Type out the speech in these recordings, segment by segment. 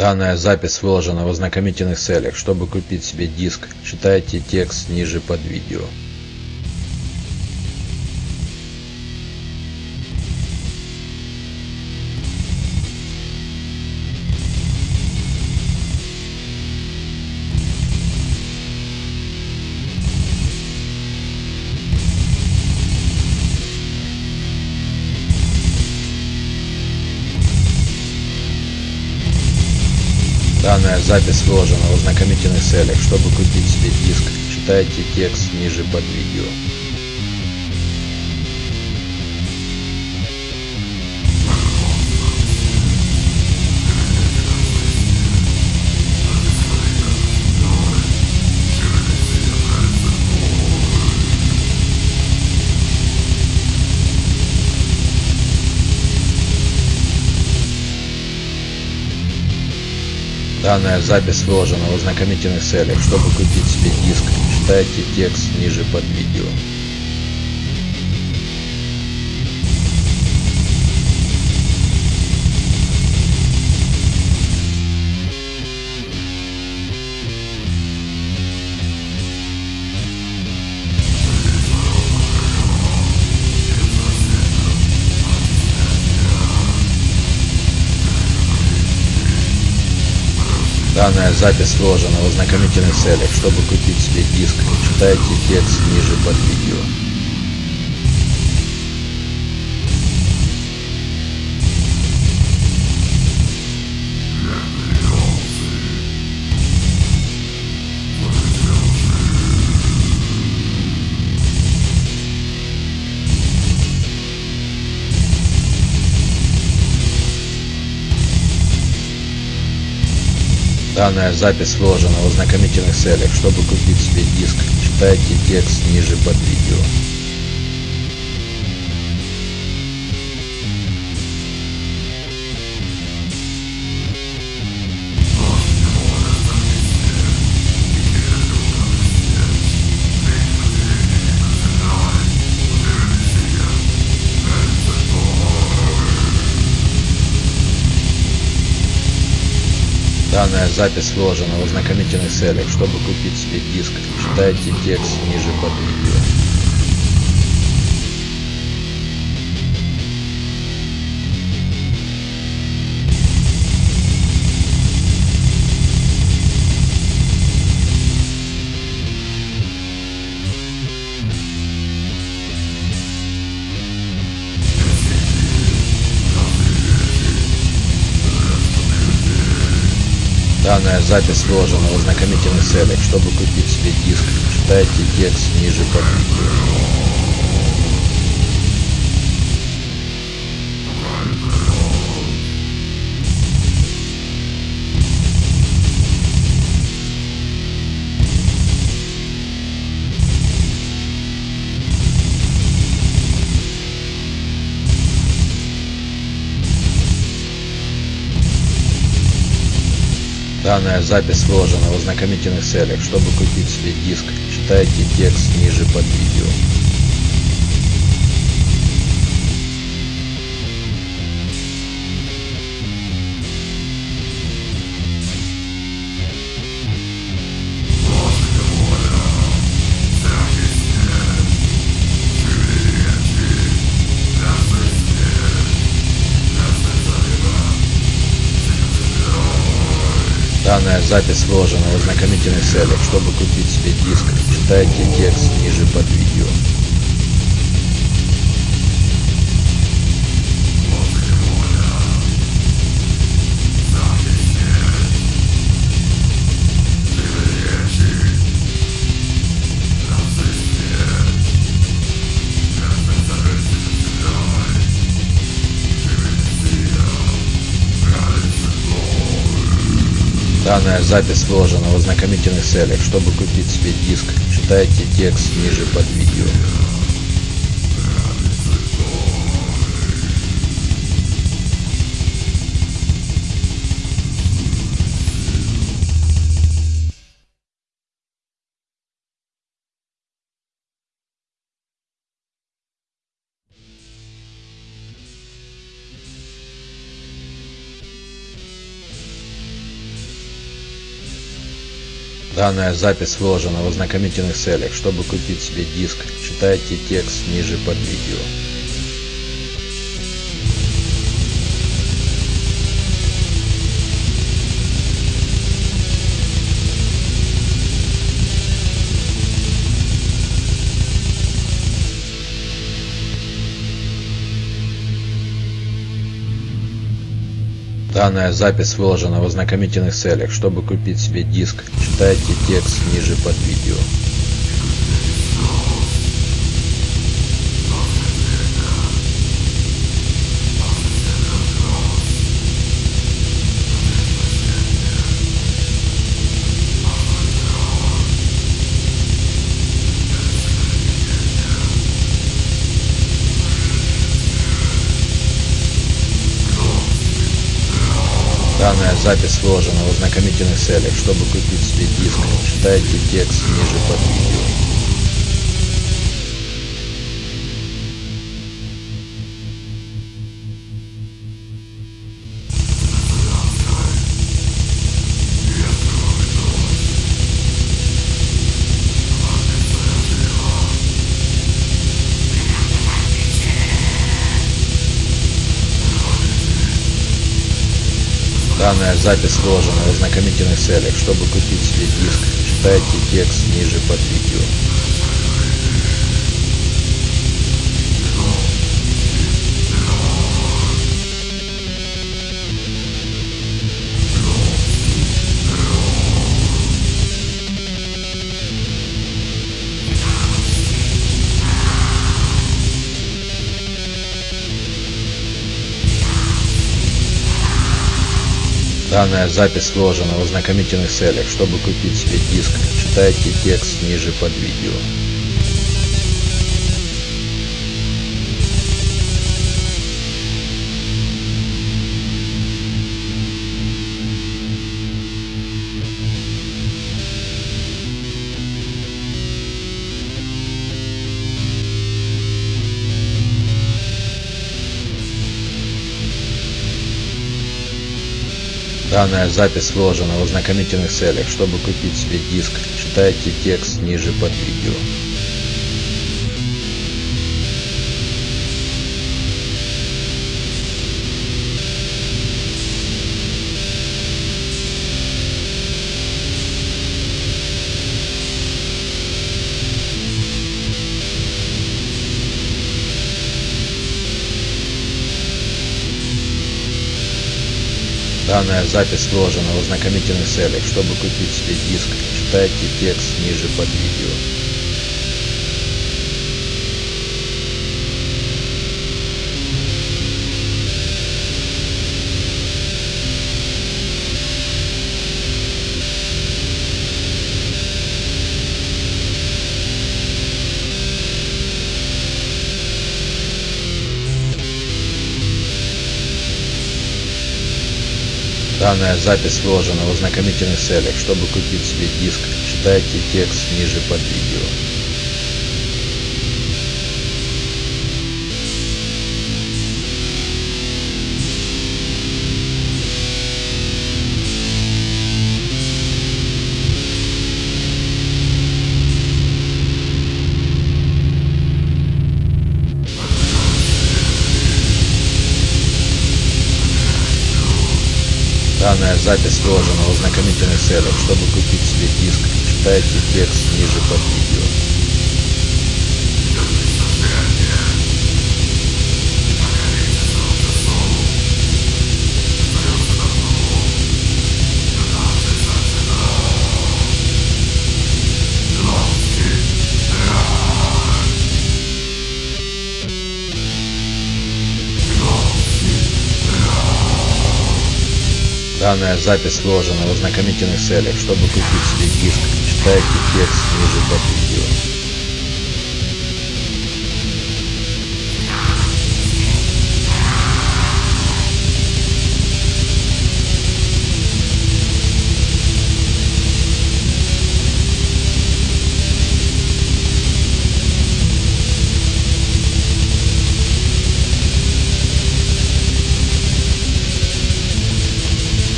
Данная запись выложена в ознакомительных целях. Чтобы купить себе диск, читайте текст ниже под видео. Запись выложена в ознакомительных целях. Чтобы купить себе диск, читайте текст ниже под видео. Данная запись выложена в ознакомительных целях. Чтобы купить себе диск, читайте текст ниже под видео. Данная запись выложена в ознакомительных целях. Чтобы купить себе диск, читайте текст ниже под видео. Данная запись выложена в ознакомительных целях. Чтобы купить себе диск, читайте текст ниже под видео. Данная запись выложена в ознакомительных целях. Чтобы купить себе диск, читайте текст ниже под видео. Данная запись выложена в ознакомительных целях. Чтобы купить себе диск, читайте текст ниже под видео. Данная запись выложена в ознакомительных целях. Чтобы купить себе диск, читайте текст ниже под видео. Данная запись выложена в ознакомительных целях. Чтобы купить себе диск, читайте текст ниже под видео. Данная запись выложена в ознакомительных целях. Чтобы купить себе диск, читайте текст ниже под видео. Данная запись выложена в ознакомительных целях. Чтобы купить себе диск, читайте текст ниже под видео. Данная запись выложена в ознакомительных целях. Чтобы купить себе диск, читайте текст ниже под видео. Данная запись выложена в ознакомительных целях. Чтобы купить себе диск, читайте текст ниже под видео. Данная запись выложена в ознакомительных целях. Чтобы купить себе диск, читайте текст ниже под видео. Данная запись выложена в ознакомительных целях. Чтобы купить себе диск, читайте текст ниже под видео. Данная запись выложена в ознакомительных целях. Чтобы купить себе диск, читайте текст ниже под видео. Данная запись выложена в ознакомительных целях. Чтобы купить себе диск, читайте текст ниже под видео. Данная запись выложена в ознакомительных целях. Чтобы купить себе диск, читайте текст ниже под видео. Данная запись выложена в ознакомительных целях. Чтобы купить себе диск, читайте текст ниже под видео. Данная запись выложена в ознакомительных целях. Чтобы купить себе диск, читайте текст ниже под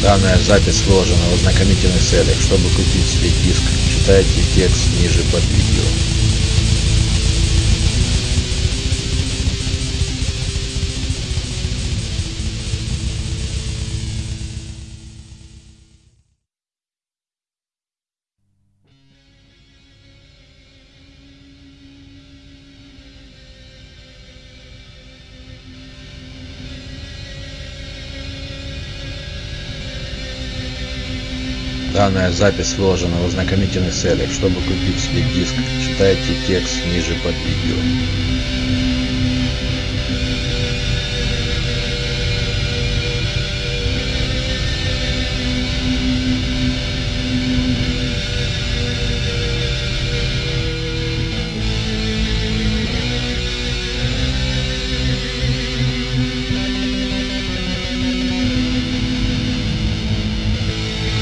Данная запись сложена в ознакомительных целях. Чтобы купить себе диск, читайте текст ниже под видео. Данная запись выложена в ознакомительных целях. Чтобы купить себе диск, читайте текст ниже под видео.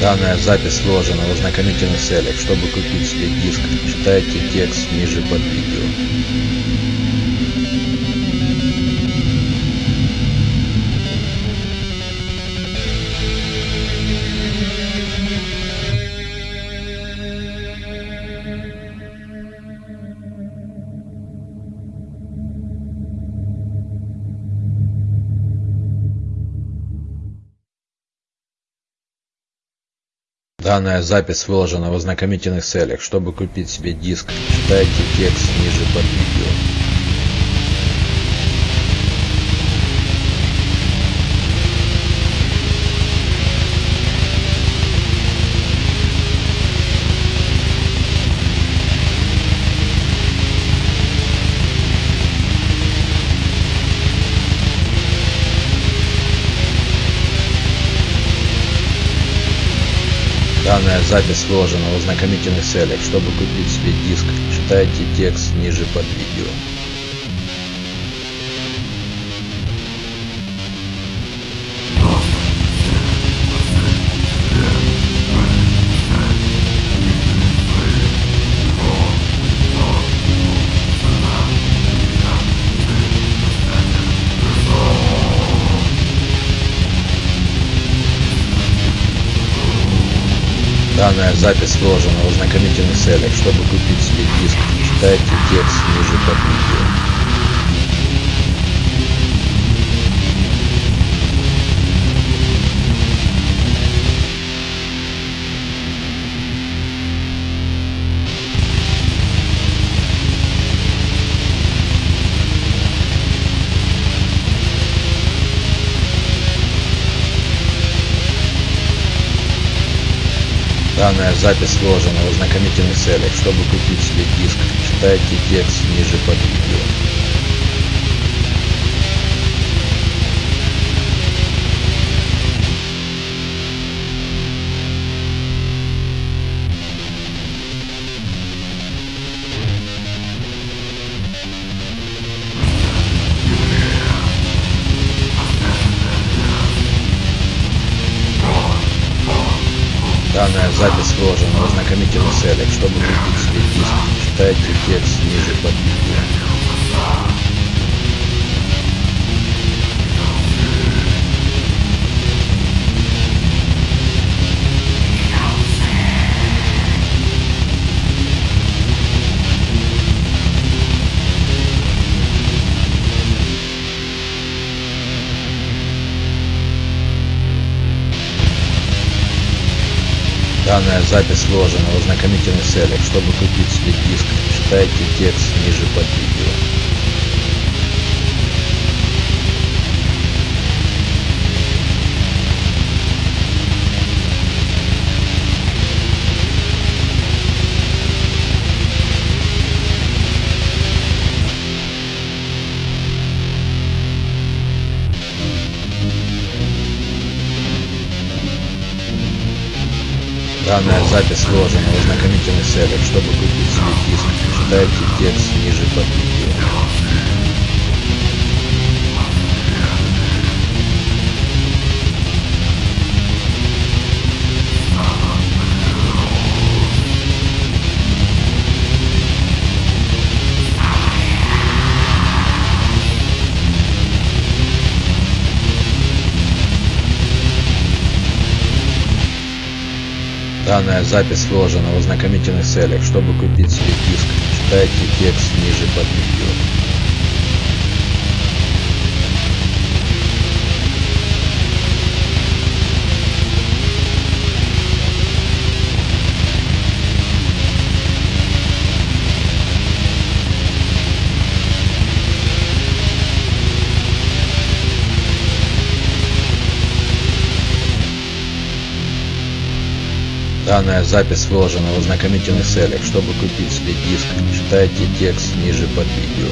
Данная запись выложена в ознакомительных целях. Чтобы купить себе диск, читайте текст ниже под видео. Данная запись выложена в ознакомительных целях. Чтобы купить себе диск, читайте текст ниже под видео. Данная запись выложена в ознакомительных целях. Чтобы купить себе диск, читайте текст ниже под видео. Запись выложена в ознакомительных целях. Чтобы купить себе диск, читайте текст ниже под видео. Данная запись выложена в ознакомительных целях. Чтобы купить себе диск, читайте текст ниже под видео. Данная запись выложена в ознакомительных целях. Чтобы купить себе диск, читайте текст ниже под видео. Данная запись выложена в ознакомительных целях. Чтобы купить себе диск, читайте текст ниже под видео. Данная запись выложена в ознакомительных целях. Чтобы купить себе диск, читайте текст ниже под Данная запись сложена в ознакомительных целях. Чтобы купить себе диск, читайте текст ниже под видео. Данная запись выложена в ознакомительных целях. Чтобы купить себе диск, читайте текст ниже под видео.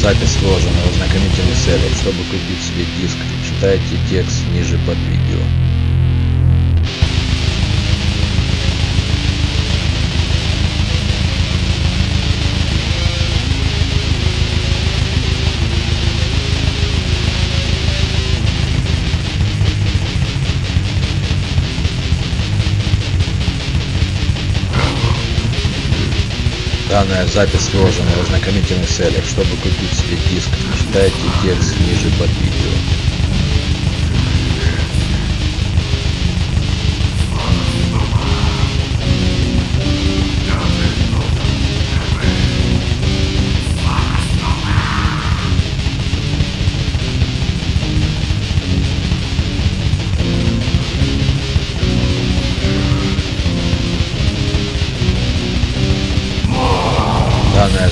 Запись сложена в ознакомительных целях. Чтобы купить себе диск, читайте текст ниже под видео. Данная запись сложена в ознакомительных целях. Чтобы купить себе диск, читайте текст ниже под видео.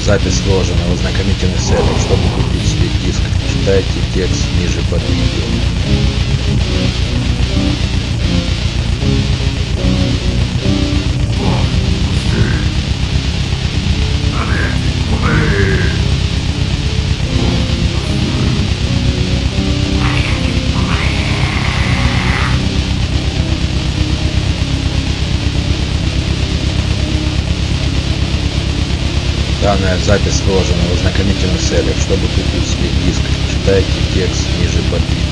Запись сложена в ознакомительных целях. Чтобы купить себе диск, читайте текст ниже под видео. Данная запись сложена в ознакомительных целях. Чтобы купить себе диск, читайте текст ниже под видео.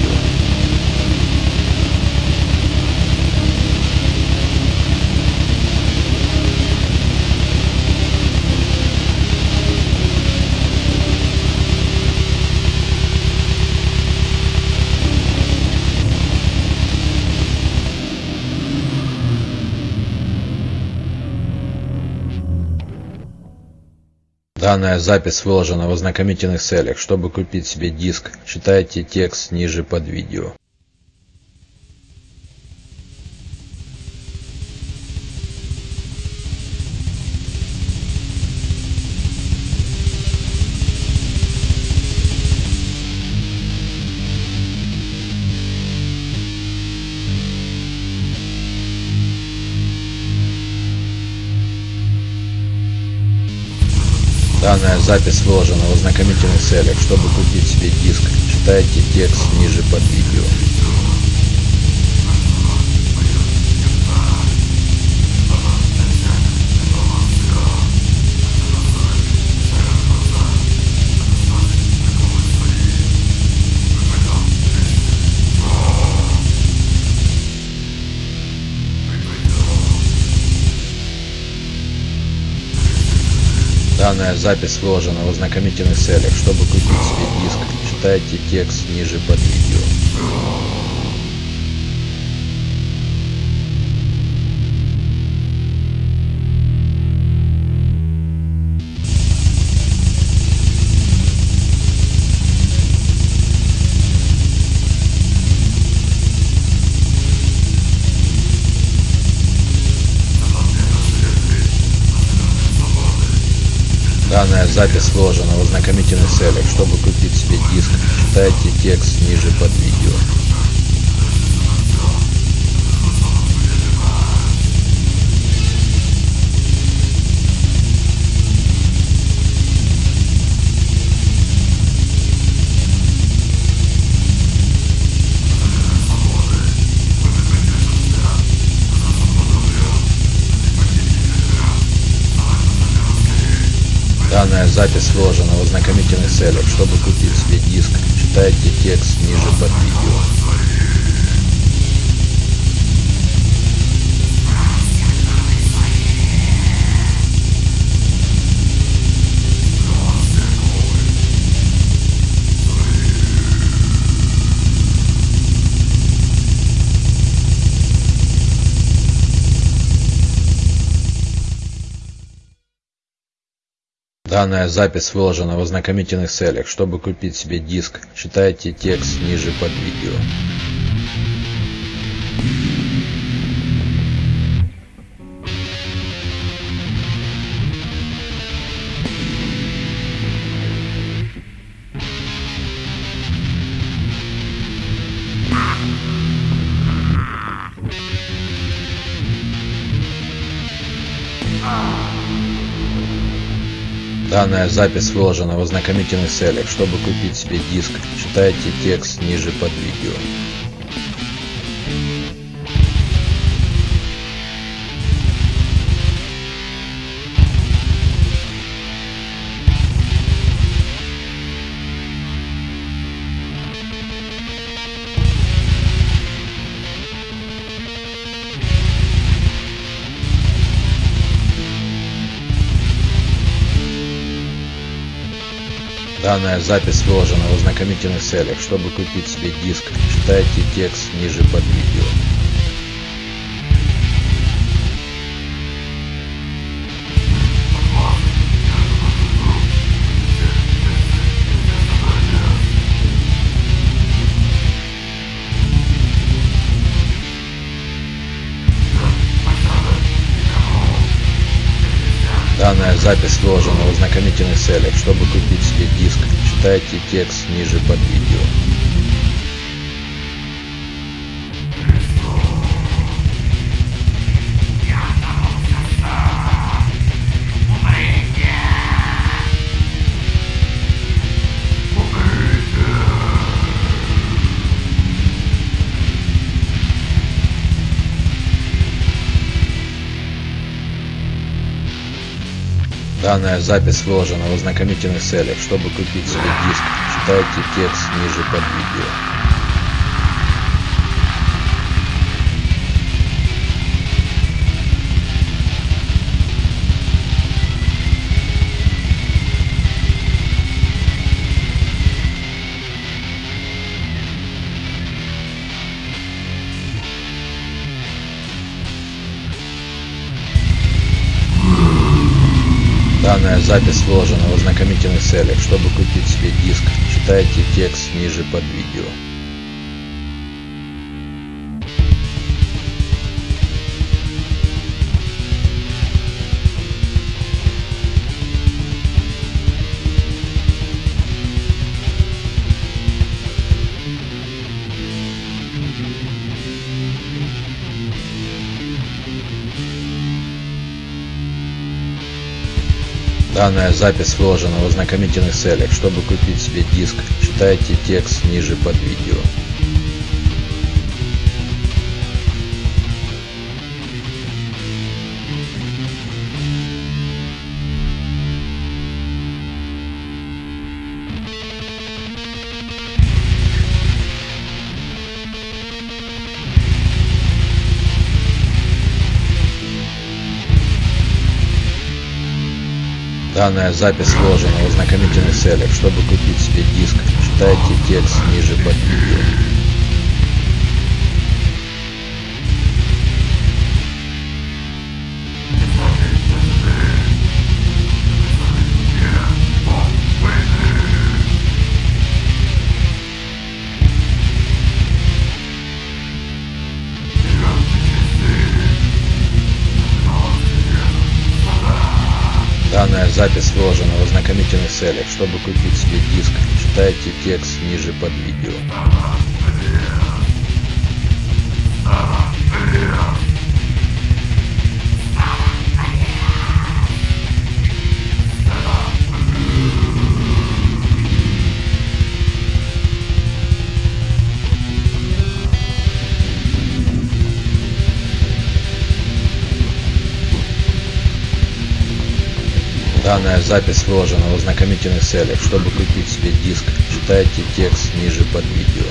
Данная запись выложена в ознакомительных целях. Чтобы купить себе диск, читайте текст ниже под видео. Запись выложена в ознакомительных целях. Чтобы купить себе диск, читайте текст ниже под видео. Данная запись выложена в ознакомительных целях. Чтобы купить себе диск, читайте текст ниже под видео. Данная запись сложена в ознакомительных целях. Чтобы купить себе диск, читайте текст ниже под видео. Запись сложена в ознакомительных целях. Чтобы купить себе диск, читайте текст ниже под видео. Данная запись выложена в ознакомительных целях. Чтобы купить себе диск, читайте текст ниже под видео. Данная запись выложена в ознакомительных целях. Чтобы купить себе диск, читайте текст ниже под видео. Данная запись выложена в ознакомительных целях. Чтобы купить себе диск, читайте текст ниже под видео. Запись выложена в ознакомительных целях. Чтобы купить себе диск, читайте текст ниже под видео. Данная запись выложена в ознакомительных целях. Чтобы купить себе диск, читайте текст ниже под видео. Данная запись выложена в ознакомительных целях. Чтобы купить себе диск, читайте текст ниже под видео. Данная запись выложена в ознакомительных целях. Чтобы купить себе диск, читайте текст ниже под видео. Данная запись выложена в ознакомительных целях. Чтобы купить себе диск, читайте текст ниже под видео. Запись выложена в ознакомительных целях. Чтобы купить себе диск, читайте текст ниже под видео. Данная запись вложена в ознакомительных целях. Чтобы купить себе диск, читайте текст ниже под видео.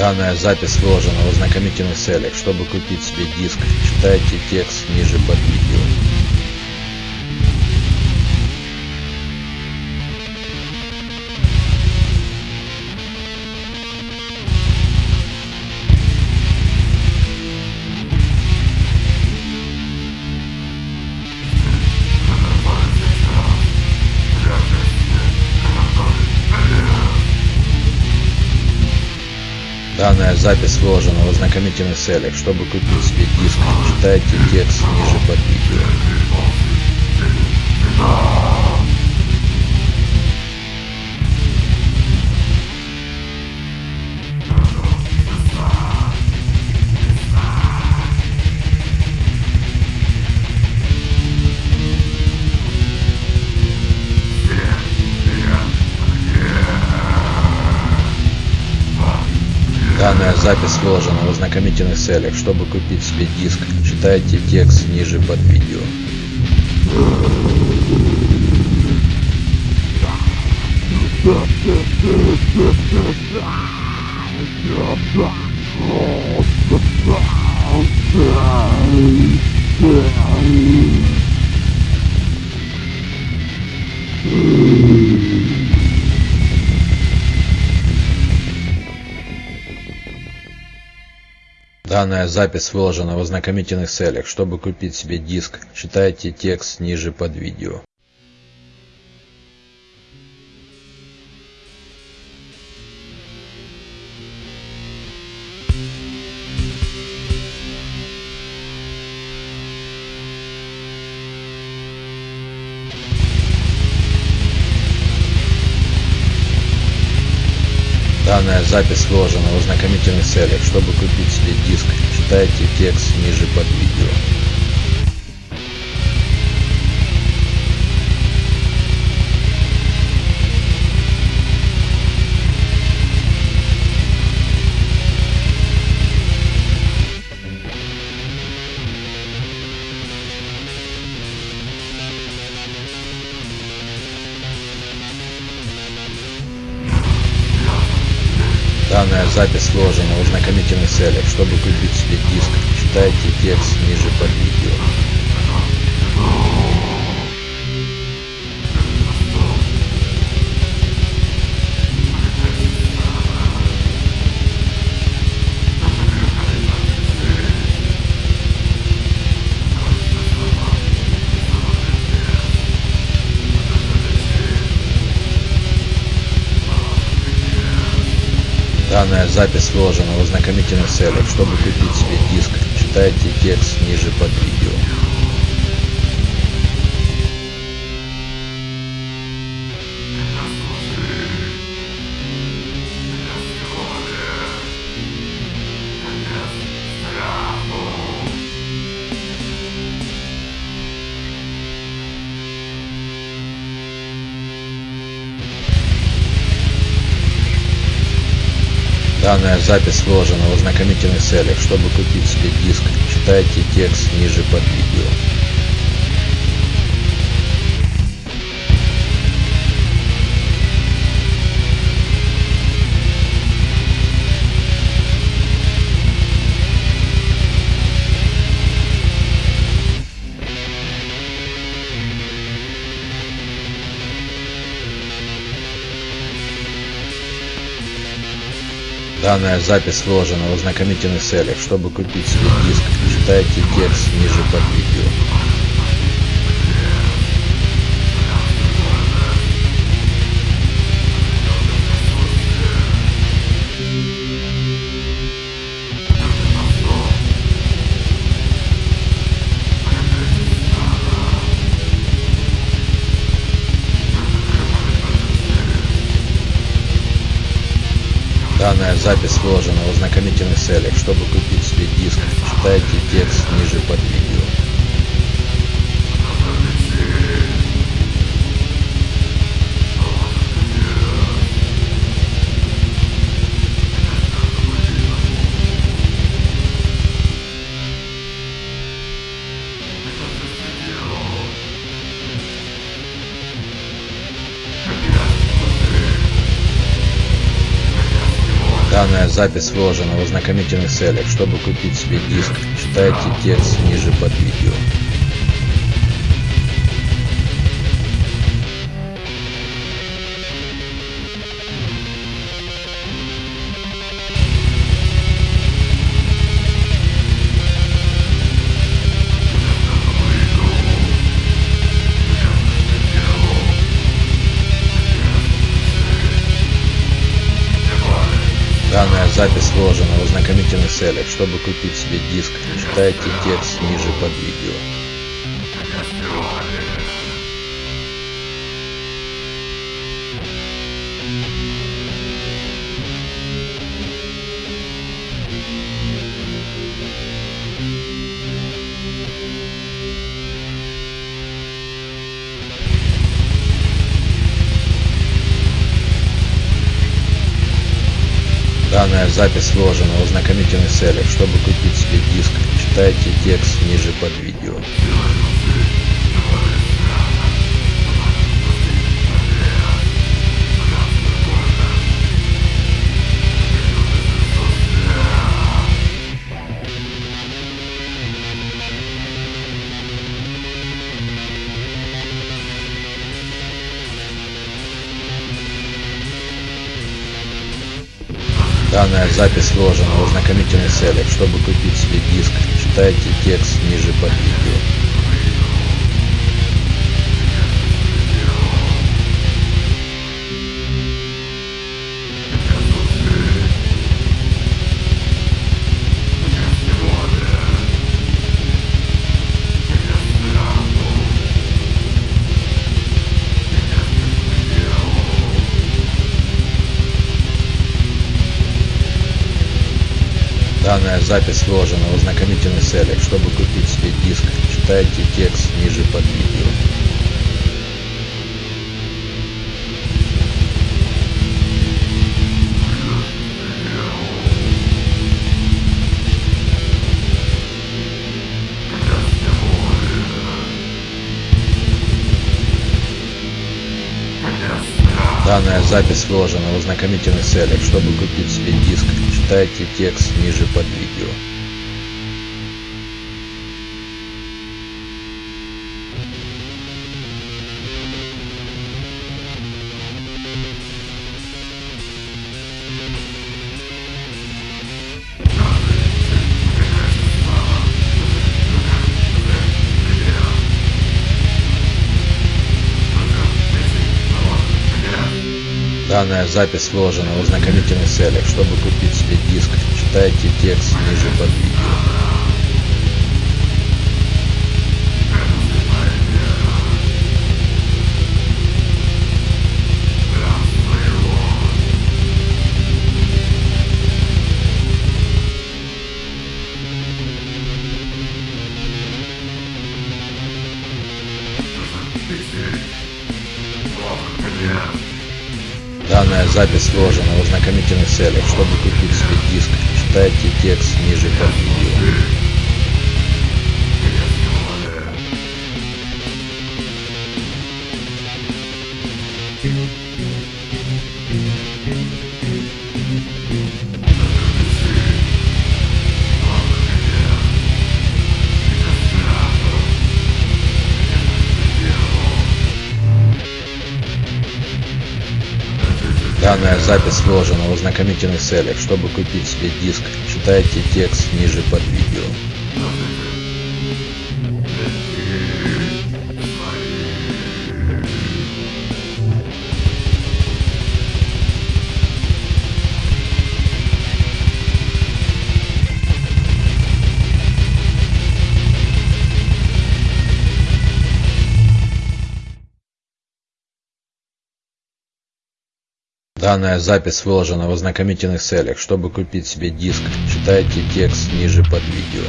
Данная запись выложена в ознакомительных целях. Чтобы купить себе диск, читайте текст ниже под видео. Запись выложена в ознакомительных целях. Чтобы купить себе диск, читайте текст ниже под видео. Данная запись выложена в ознакомительных целях. Чтобы купить себе диск, читайте текст ниже под видео. Данная запись выложена в ознакомительных целях. Чтобы купить себе диск, читайте текст ниже под видео. Данная запись выложена в ознакомительных целях. Чтобы купить себе диск, читайте текст ниже под видео. Запись выложена в ознакомительных целях. Чтобы купить себе диск, читайте текст ниже под видео. Запись выложена в ознакомительных целях. Чтобы купить себе диск, читайте текст ниже под видео. Данная запись выложена в ознакомительных целях. Чтобы купить себе диск, читайте текст ниже под видео. Данная запись выложена в ознакомительных целях. Чтобы купить себе диск, читайте текст ниже под видео. Запись сложена в ознакомительных целях. Чтобы купить себе диск, читайте текст ниже под видео. Данная запись вложена в ознакомительных целях. Чтобы купить себе диск, читайте текст ниже под видео. Запись вложена в ознакомительных целях. Чтобы купить себе диск, читайте текст ниже под видео. Данная запись вложена в ознакомительных целях. Чтобы купить себе диск, читайте текст ниже под видео. Данная запись вложена в ознакомительных целях. Чтобы купить себе диск, читайте текст ниже под видео. Запись вложена в ознакомительных целях. Чтобы купить себе диск, читайте текст ниже под видео. Данная запись вложена в ознакомительных целях. Чтобы купить себе диск, читайте текст ниже под видео. Данная запись вложена в ознакомительных целях. Чтобы купить себе диск, читайте текст ниже под видео. Запись вложена в ознакомительных целях. Чтобы купить себе диск, читайте текст ниже под видео. Данная запись вложена в ознакомительных целях. Чтобы купить себе диск, читайте текст ниже под Данная запись выложена в ознакомительных целях. Чтобы купить себе диск, читайте текст ниже под видео.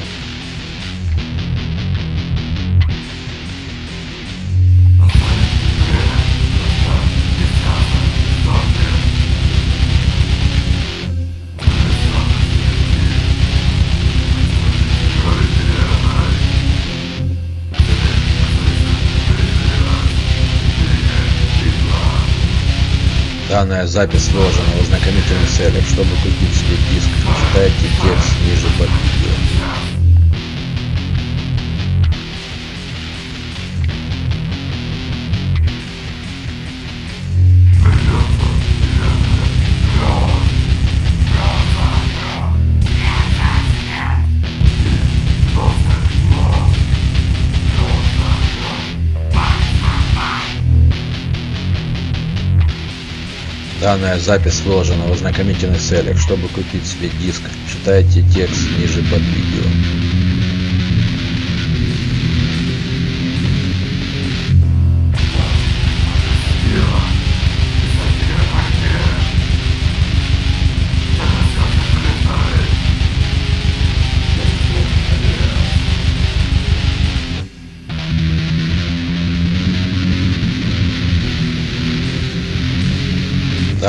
Данная запись выложена в ознакомительных целях. Чтобы купить себе диск, читайте текст ниже под видео. Данная запись выложена в ознакомительных целях. Чтобы купить себе диск, читайте текст ниже под видео.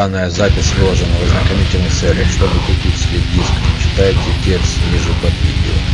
Данная запись выложена в ознакомительных целях. Чтобы купить себе диск, читайте текст ниже под видео.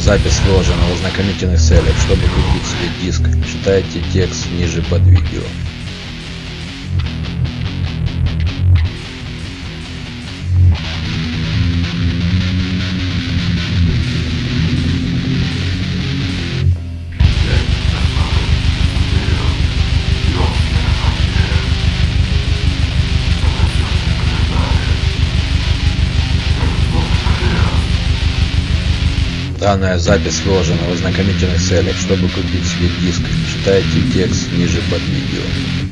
Запись выложена в ознакомительных целях. Чтобы купить себе диск, читайте текст ниже под видео. Данная запись выложена в ознакомительных целях. Чтобы купить себе диск, читайте текст ниже под видео.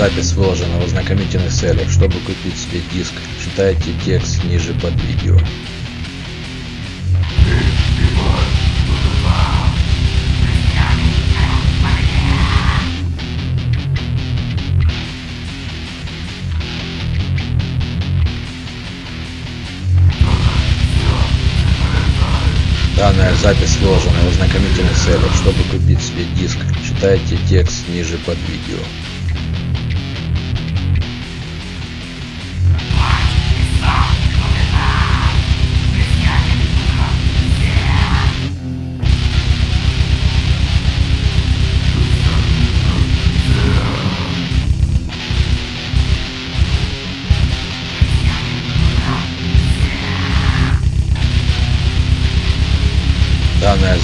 Запись выложена в ознакомительных целях. Чтобы купить себе диск, читайте текст ниже под видео. Данная запись выложена в ознакомительных целях. Чтобы купить себе диск, читайте текст ниже под видео.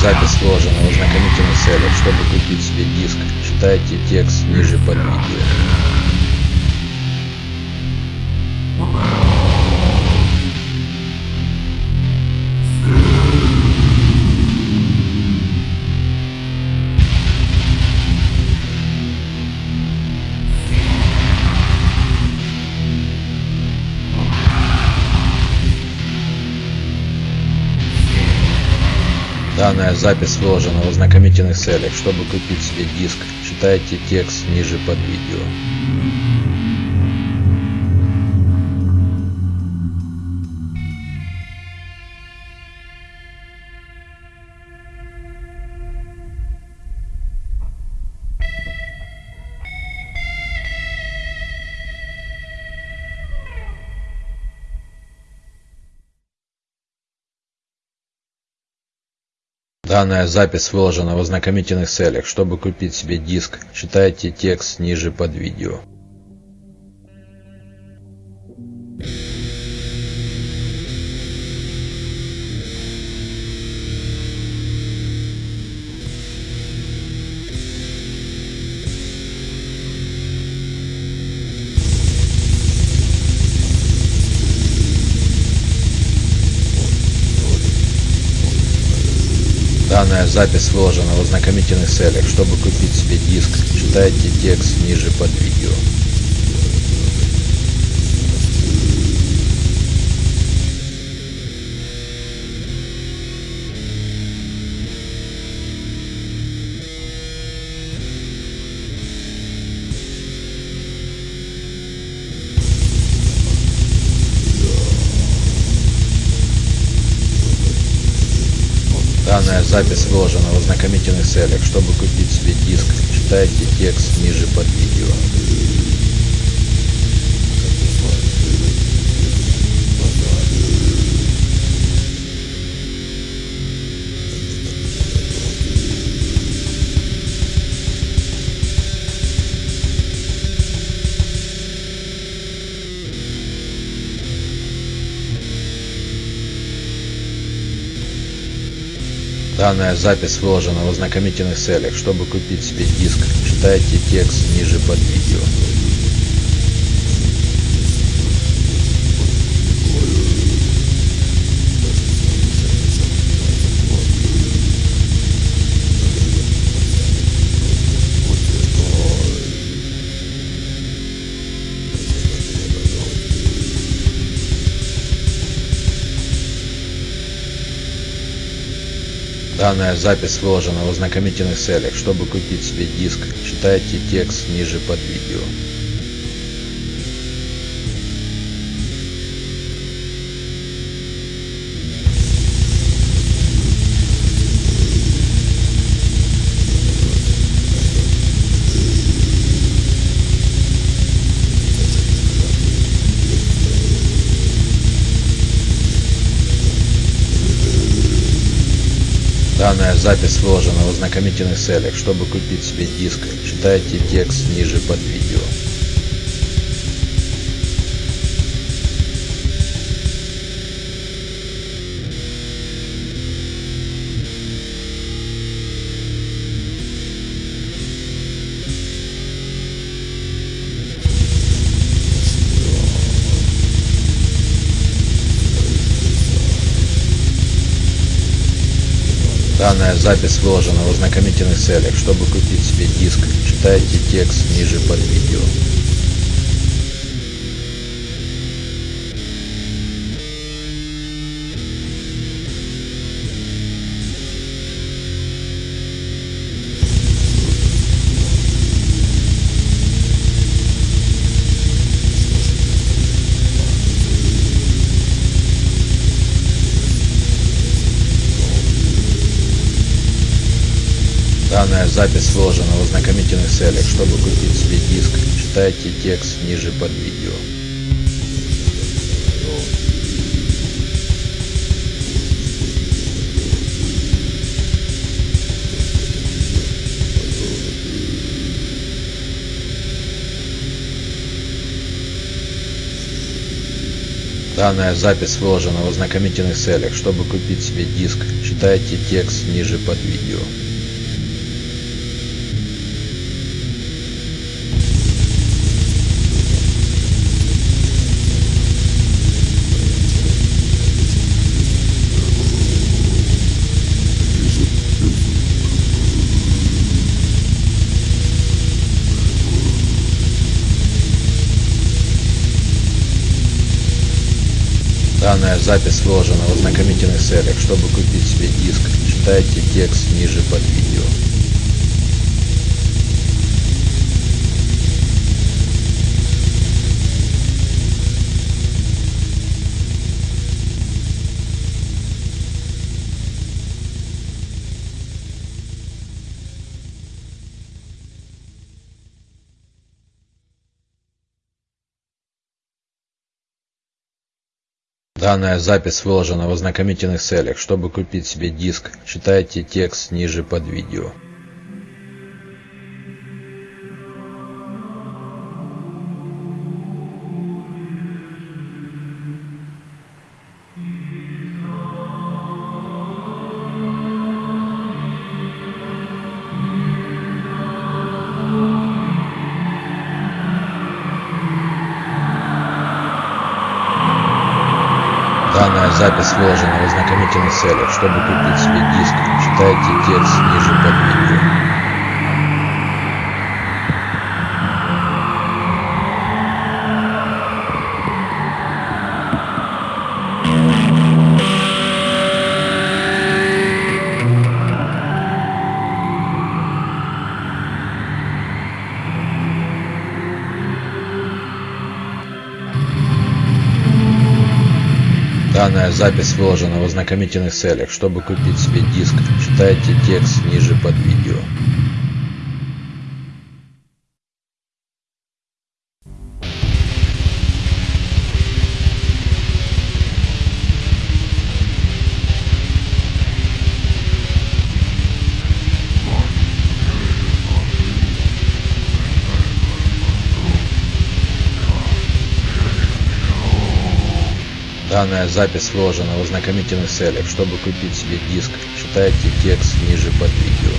Запись выложена в ознакомительных целях. Чтобы купить себе диск, читайте текст ниже под видео. Данная запись выложена в ознакомительных целях. Чтобы купить себе диск, читайте текст ниже под видео. Данная запись выложена в ознакомительных целях. Чтобы купить себе диск, читайте текст ниже под видео. Данная запись выложена в ознакомительных целях. Чтобы купить себе диск, читайте текст ниже под видео. Запись выложена в ознакомительных целях. Чтобы купить себе диск, читайте текст ниже под видео. Данная запись выложена в ознакомительных целях. Чтобы купить себе диск, читайте текст ниже под видео. Данная запись выложена в ознакомительных целях. Чтобы купить себе диск, читайте текст ниже под видео. Данная запись выложена в ознакомительных целях. Чтобы купить себе диск, читайте текст ниже под видео. Данная запись выложена в ознакомительных целях. Чтобы купить себе диск, читайте текст ниже под видео. Данная запись выложена в ознакомительных целях. Чтобы купить себе диск, читайте текст ниже под видео. Данная запись выложена в ознакомительных целях. Чтобы купить себе диск, читайте текст ниже под видео. Данная запись выложена в ознакомительных целях. Чтобы купить себе диск, читайте текст ниже под видео. Данная запись выложена в ознакомительных целях. Чтобы купить себе диск, читайте текст ниже под видео. Запись выложена в ознакомительных целях. Чтобы купить себе диск, читайте текст ниже под видео. Данная запись выложена в ознакомительных целях. Чтобы купить себе диск, читайте текст ниже под видео. Данная запись выложена в ознакомительных целях. Чтобы купить себе диск, читайте текст ниже под видео.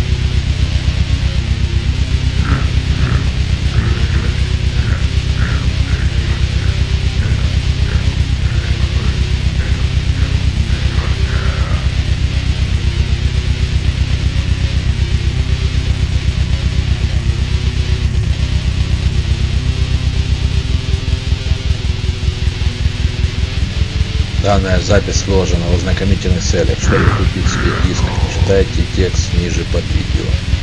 Данная запись выложена в ознакомительных целях. Чтобы купить себе диск, читайте текст ниже под видео.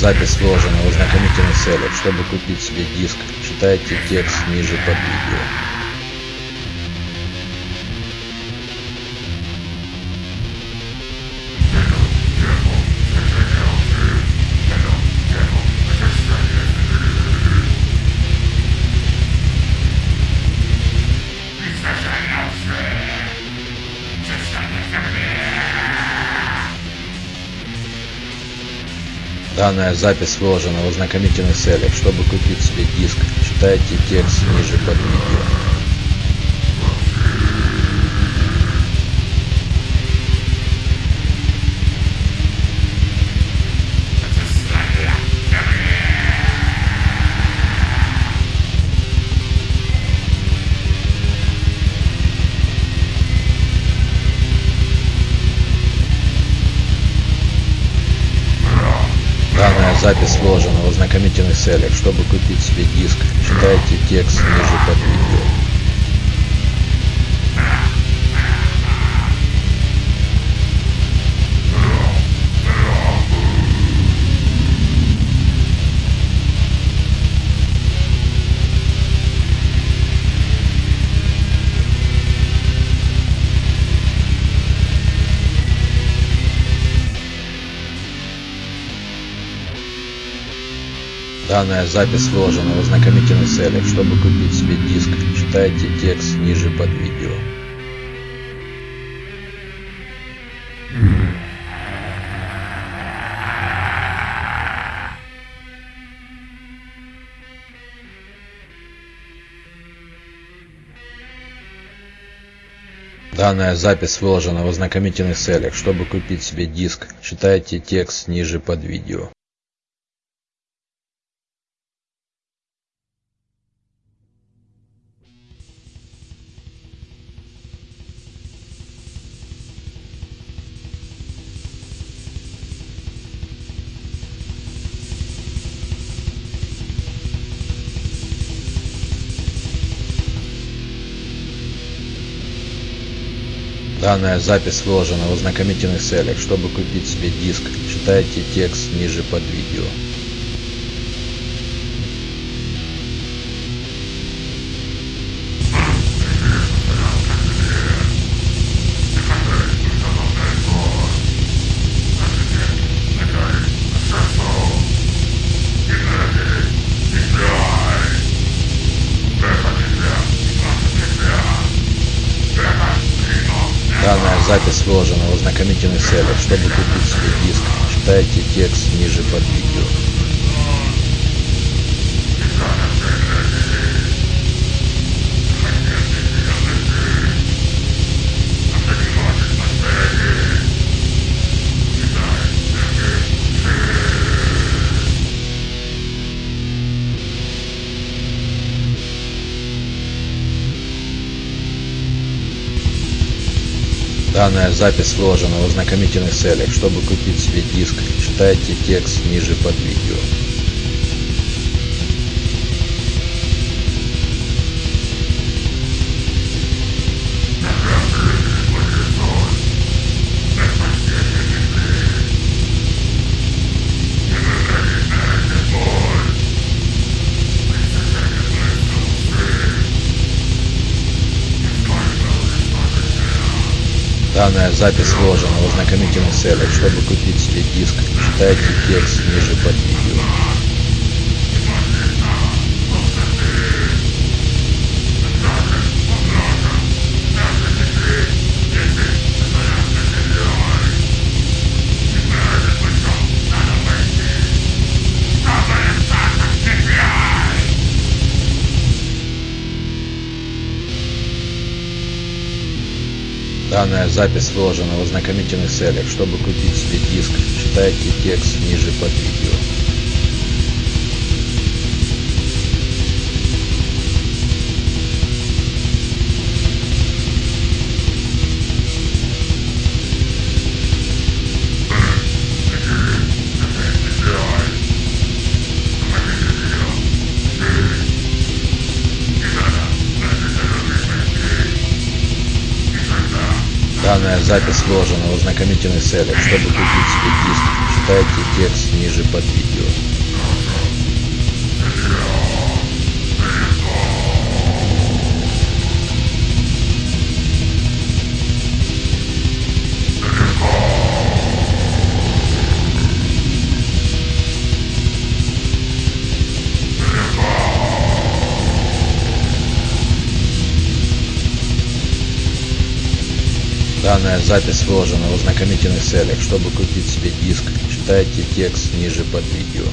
Запись выложена в ознакомительных целях. Чтобы купить себе диск, читайте текст ниже под видео. Данная запись выложена в ознакомительных целях. Чтобы купить себе диск, читайте текст ниже под видео. Запись выложена в ознакомительных целях. Чтобы купить себе диск, читайте текст ниже под видео. Данная запись выложена в ознакомительных целях. Чтобы купить себе диск, читайте текст ниже под видео. Данная запись выложена в ознакомительных целях. Чтобы купить себе диск, читайте текст ниже под видео. Данная запись выложена в ознакомительных целях. Чтобы купить себе диск, читайте текст ниже под видео. Запись выложена в ознакомительных целях. Чтобы купить себе диск, читайте текст ниже под видео. Данная запись выложена в ознакомительных целях. Чтобы купить себе диск, читайте текст ниже под видео. Данная запись выложена в ознакомительных целях. Чтобы купить себе диск, читайте текст ниже под видео. Запись выложена в ознакомительных целях. Чтобы купить себе диск, читайте текст ниже под видео. Запись выложена в ознакомительных целях. Чтобы купить себе диск, читайте текст ниже под видео. Данная запись выложена в ознакомительных целях. Чтобы купить себе диск, читайте текст ниже под видео.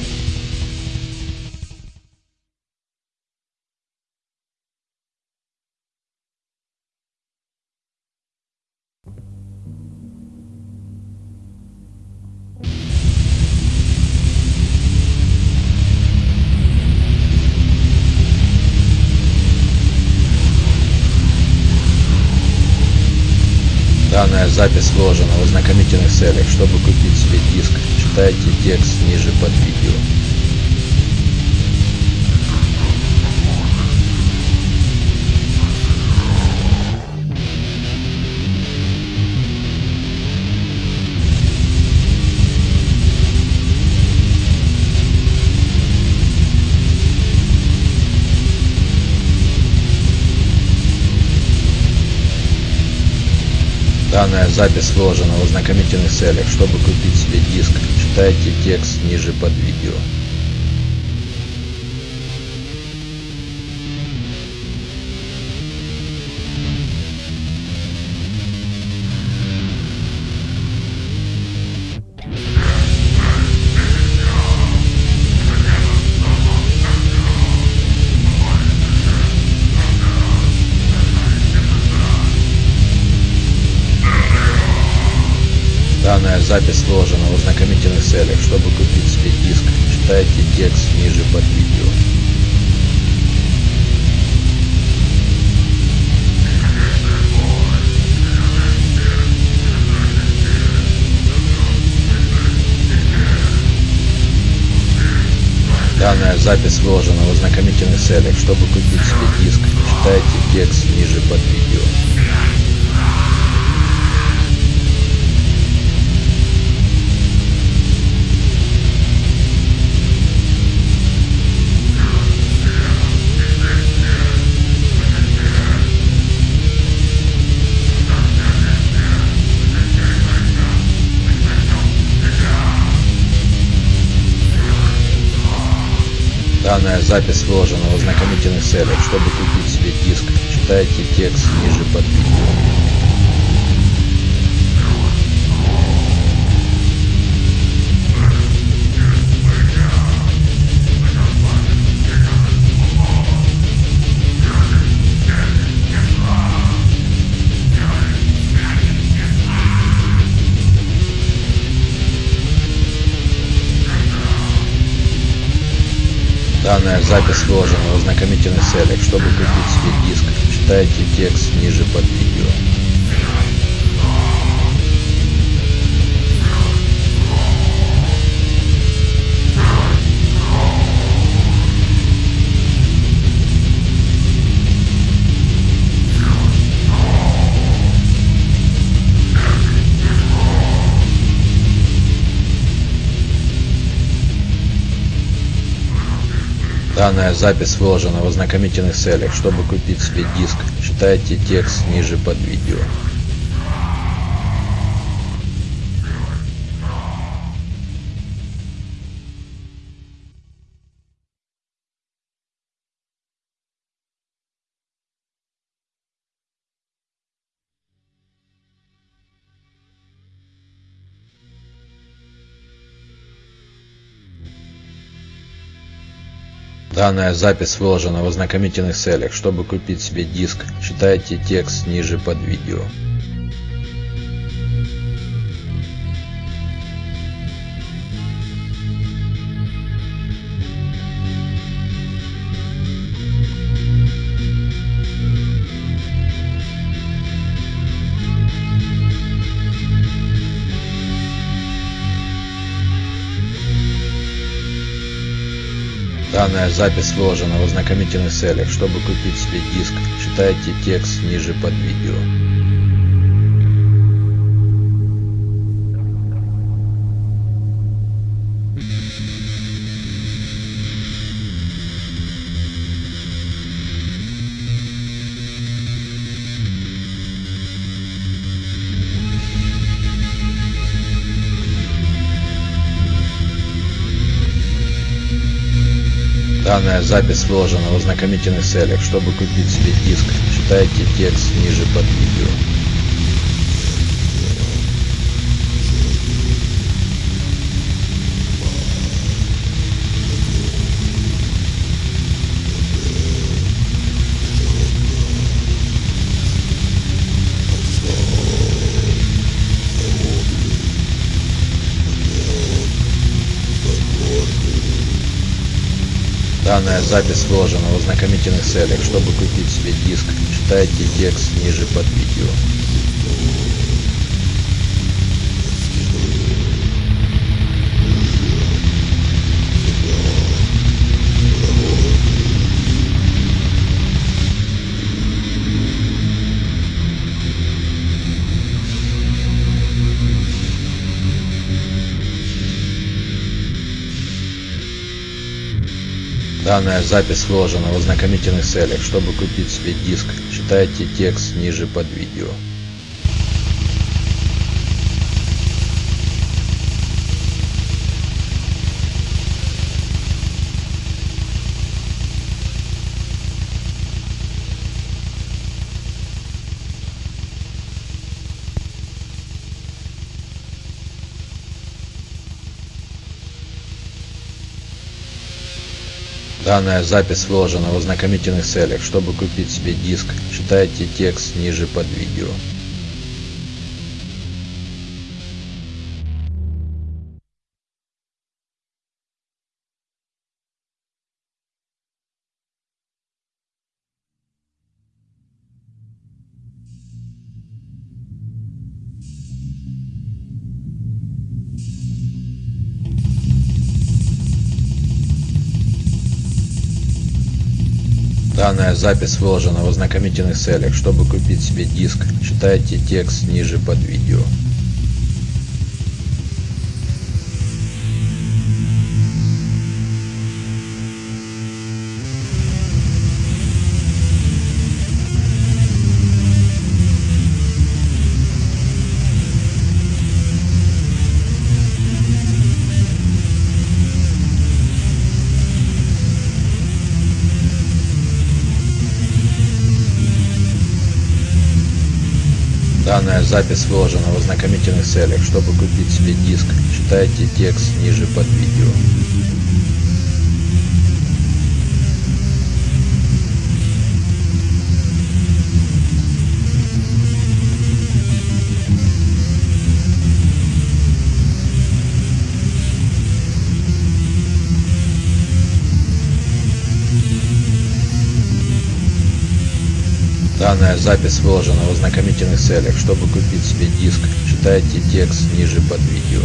Данная запись выложена в ознакомительных целях. Чтобы купить себе диск, читайте текст ниже под видео. Данная запись выложена в ознакомительных целях. Чтобы купить себе диск, читайте текст ниже под видео. Запись выложена в ознакомительных целях. Чтобы купить себе диск, читайте текст ниже под видео. Данная запись выложена в ознакомительных целях. Чтобы купить себе диск, читайте текст ниже под видео. Запись выложена в ознакомительных целях. Чтобы купить себе диск, читайте текст ниже под видео. Данная запись выложена в ознакомительных целях. Чтобы купить себе диск, читайте текст ниже под Данная запись выложена в ознакомительных целях. Чтобы купить себе диск, читайте текст ниже под видео. Данная запись выложена в ознакомительных целях. Чтобы купить себе диск, читайте текст ниже под видео. Данная запись выложена в ознакомительных целях. Чтобы купить себе диск, читайте текст ниже под видео. Запись выложена в ознакомительных целях. Чтобы купить себе диск, читайте текст ниже под видео. Данная запись выложена в ознакомительных целях. Чтобы купить себе диск, читайте текст ниже под видео. Данная запись выложена в ознакомительных целях. Чтобы купить себе диск, читайте текст ниже под видео. Данная запись выложена в ознакомительных целях. Чтобы купить себе диск, читайте текст ниже под видео. Данная запись выложена в ознакомительных целях. Чтобы купить себе диск, читайте текст ниже под видео. Запись выложена в ознакомительных целях. Чтобы купить себе диск, читайте текст ниже под видео. Данная запись выложена в ознакомительных целях. Чтобы купить себе диск, читайте текст ниже под видео.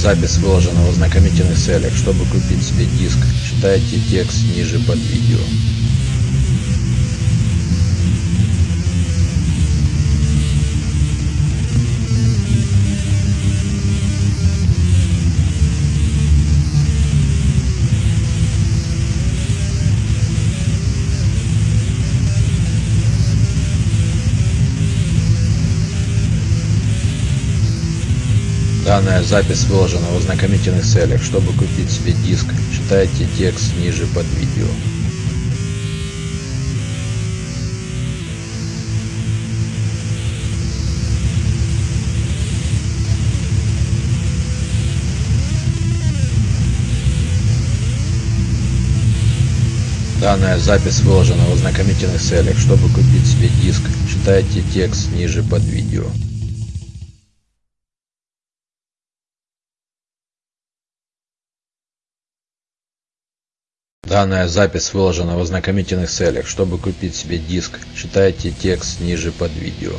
Запись выложена в ознакомительных целях. Чтобы купить себе диск, читайте текст ниже под видео. Данная запись выложена в ознакомительных целях. Чтобы купить себе диск, читайте текст ниже под видео. Данная запись выложена в ознакомительных целях. Чтобы купить себе диск, читайте текст ниже под видео. Данная запись выложена в ознакомительных целях. Чтобы купить себе диск, читайте текст ниже под видео.